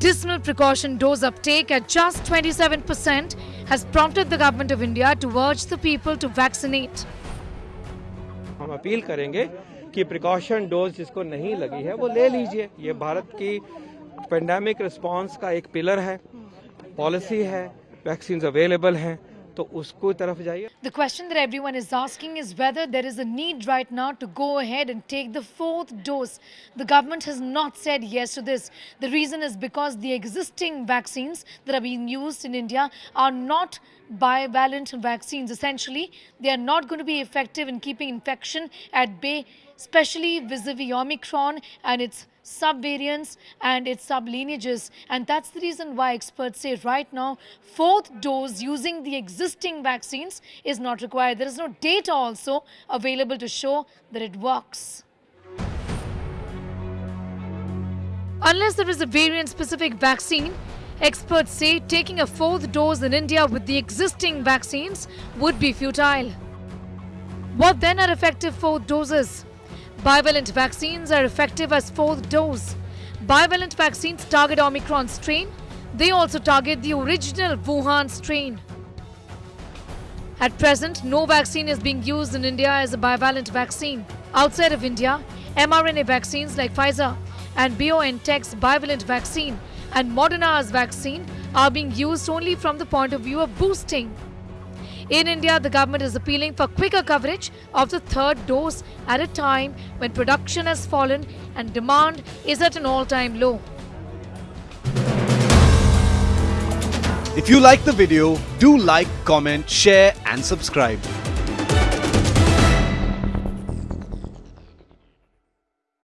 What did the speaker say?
dismal precaution dose uptake at just 27% has prompted the government of India to urge the people to vaccinate. हम appeal करेंगे कि precaution dose जिसको नहीं लगी है वो ले लीजिए ये भारत की पेंडेमिक रिस्पांस का एक पिलर है पॉलिसी है वैक्सीन अवेलेबल हैं तो उसको तरफ जाइए The question that everyone is asking is whether there is a need right now to go ahead and take the fourth dose. The government has not said yes to this. The reason is because the existing vaccines that are being used in India are not bivalent vaccines. Essentially, they are not going to be effective in keeping infection at bay, especially vis-a-vis Omicron and its subvariants and its sublineages. And that's the reason why experts say right now, fourth dose using the existing vaccines is not required. There is no data also available to show that it works. Unless there is a variant specific vaccine, experts say taking a fourth dose in India with the existing vaccines would be futile. What then are effective fourth doses? Bivalent vaccines are effective as fourth dose. Bivalent vaccines target Omicron strain. They also target the original Wuhan strain. At present, no vaccine is being used in India as a bivalent vaccine. Outside of India, mRNA vaccines like Pfizer and BioNTech's bivalent vaccine and Moderna's vaccine are being used only from the point of view of boosting. In India, the government is appealing for quicker coverage of the third dose at a time when production has fallen and demand is at an all-time low. If you like the video, do like, comment, share and subscribe.